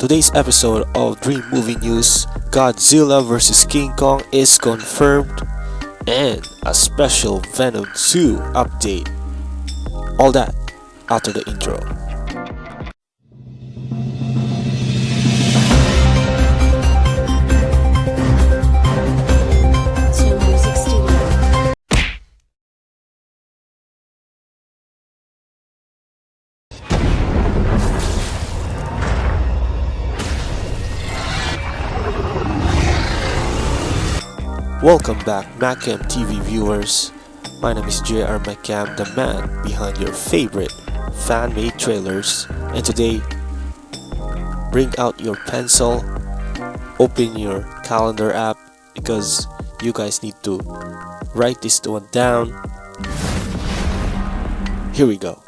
Today's episode of Dream Movie News Godzilla vs. King Kong is confirmed and a special Venom 2 update. All that after the intro. Welcome back Macam TV viewers. My name is JR Macam, the man behind your favorite fan-made trailers. And today, bring out your pencil, open your calendar app because you guys need to write this one down. Here we go.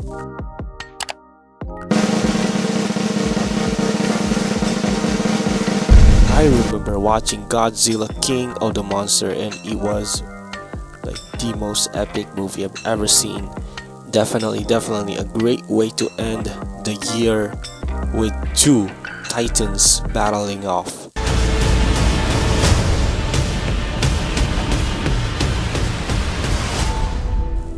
I remember watching Godzilla King of the Monster and it was like the most epic movie I've ever seen. Definitely, definitely a great way to end the year with two titans battling off.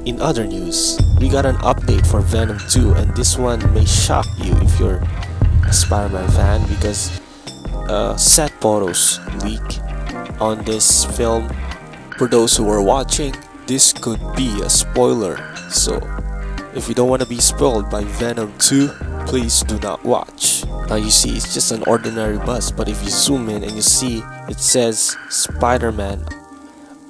In other news, we got an update for Venom 2 and this one may shock you if you're a Spider-Man fan because uh, set photos leak on this film. For those who are watching, this could be a spoiler. So, if you don't want to be spoiled by Venom 2, please do not watch. Now you see, it's just an ordinary bus, but if you zoom in and you see it says Spider-Man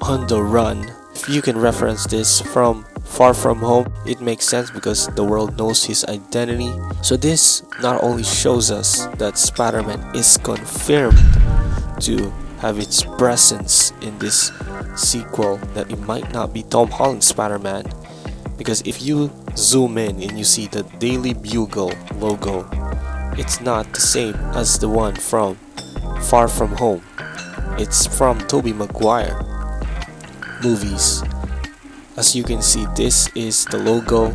on the run, if you can reference this from Far From Home, it makes sense because the world knows his identity. So this not only shows us that Spider-Man is confirmed to have its presence in this sequel, that it might not be Tom Holland's Spider-Man. Because if you zoom in and you see the Daily Bugle logo, it's not the same as the one from Far From Home. It's from Tobey Maguire movies. As you can see, this is the logo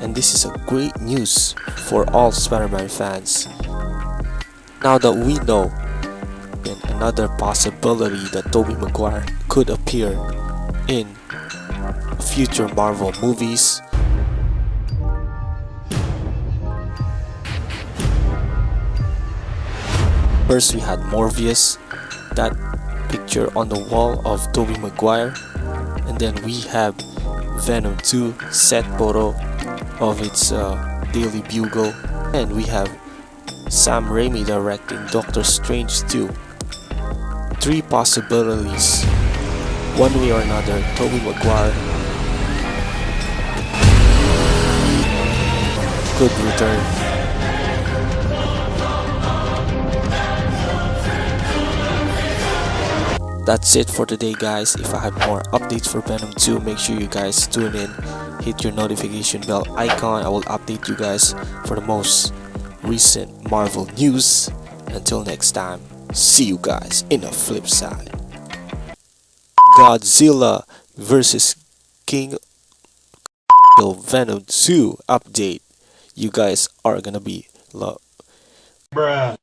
and this is a great news for all Spider-Man fans. Now that we know another possibility that Tobey Maguire could appear in future Marvel movies. First we had Morbius, that picture on the wall of Tobey Maguire and then we have Venom 2 set photo of its uh, Daily Bugle. And we have Sam Raimi directing Doctor Strange 2 three possibilities. One way or another Tobey Maguire could return That's it for today guys. If I have more updates for Venom 2, make sure you guys tune in. Hit your notification bell icon. I will update you guys for the most recent Marvel news. Until next time, see you guys in the flip side. Godzilla versus King Venom 2 update. You guys are gonna be love. Bruh.